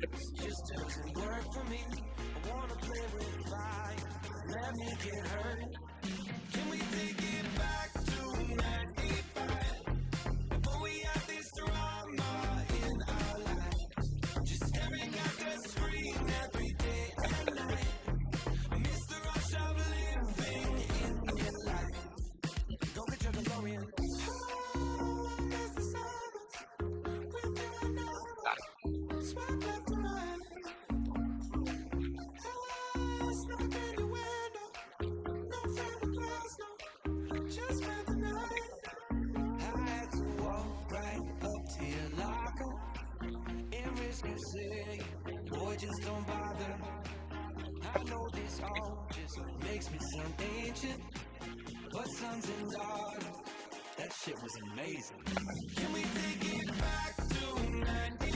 just doesn't work for me. I wanna play with fire. Let me get hurt. Can we take say boy just don't bother. I know this all just makes me sound ancient But sons and daughters, that shit was amazing. Can we take it back to 90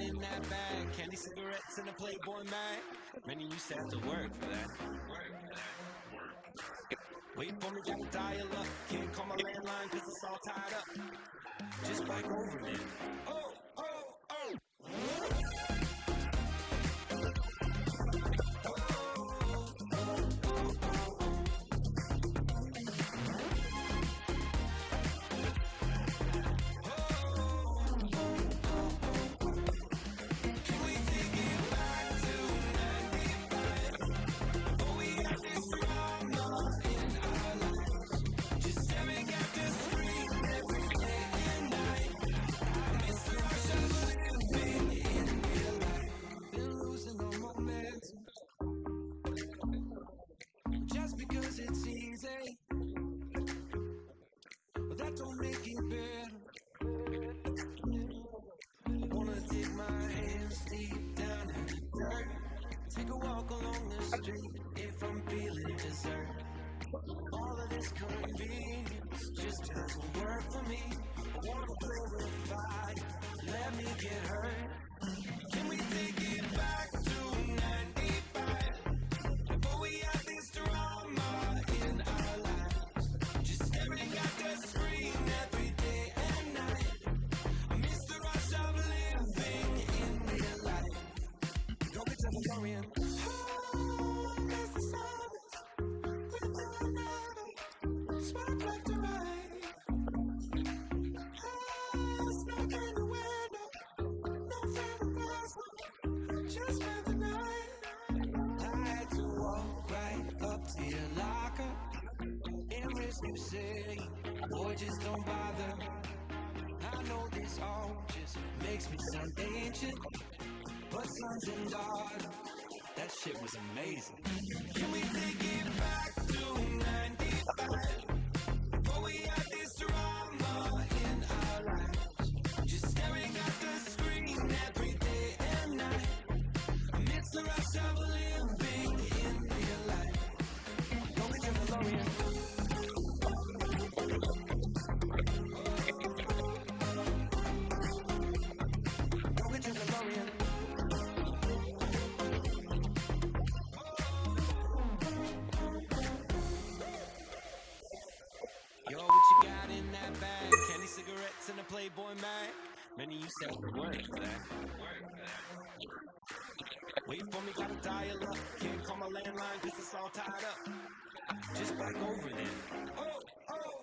in that bag. Candy cigarettes in a Playboy mag. Many used to have to work for that. Wait for me, gotta dial up. Can't call my landline cause it's all tied up. Just bike over, man. Oh! street if I'm feeling deserved. All of this convenience just doesn't work for me. I wanna play with fire, let me get hurt. you say Boy, just don't bother. I know this all just makes me sound ancient But sons and daughters That shit was amazing. Can we take it back to word. Wait for me, gotta dial up. Can't call my landline cause it's all tied up. Just back over there. Oh, oh.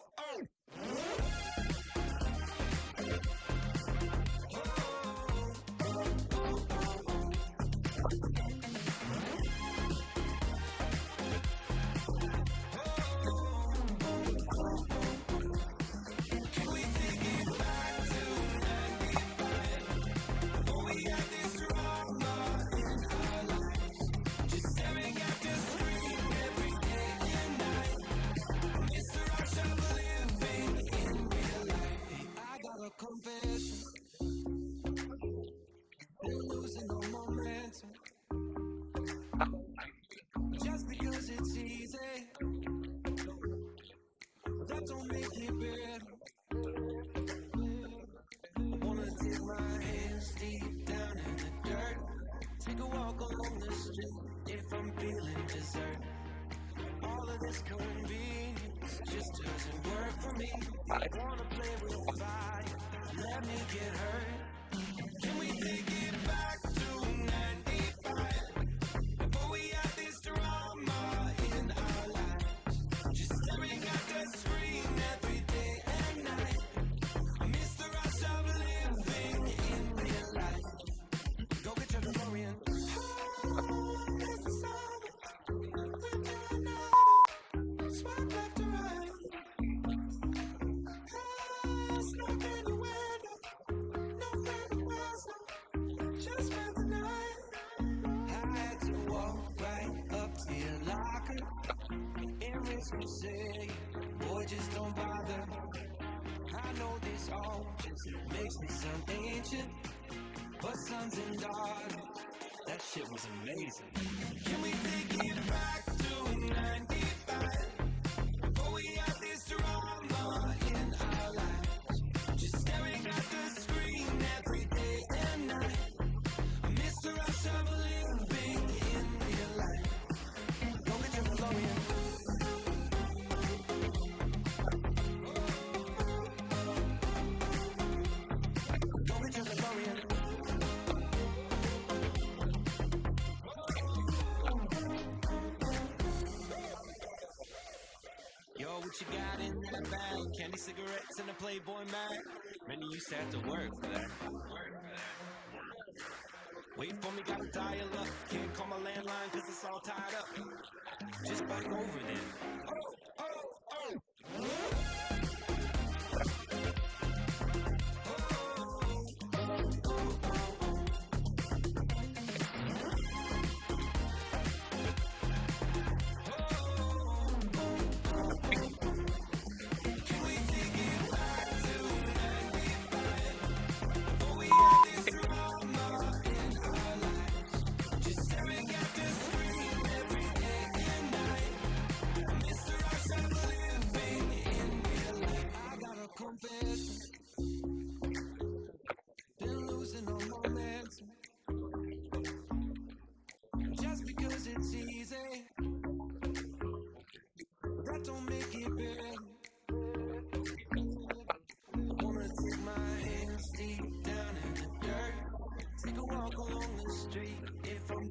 Bye. Let me get hurt. Can we take it back? say, boy, just don't bother. I know this all just makes me sound ancient, but sons and daughters, that shit was amazing. Can we take it? Candy cigarettes and a Playboy mag. Many used to have to work for that. For that. Wait for me, gotta dial up. Can't call my landline cause it's all tied up. Just back over then.